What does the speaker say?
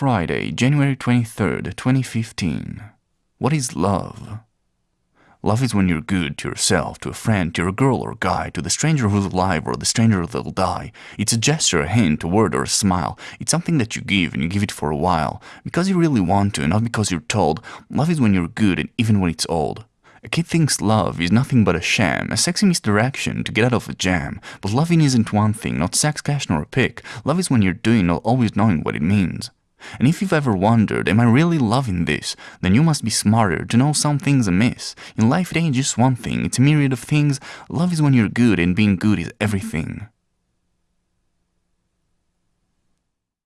Friday, January 23rd, 2015. What is love? Love is when you're good to yourself, to a friend, to a girl or guy, to the stranger who's alive or the stranger that'll die. It's a gesture, a hint, a word, or a smile. It's something that you give and you give it for a while, because you really want to, and not because you're told. Love is when you're good and even when it's old. A kid thinks love is nothing but a sham, a sexy misdirection to get out of a jam. But loving isn't one thing, not sex, cash, nor a pick. Love is when you're doing, not always knowing what it means. And if you've ever wondered, am I really loving this? Then you must be smarter to know some things amiss. In life it ain't just one thing, it's a myriad of things. Love is when you're good and being good is everything.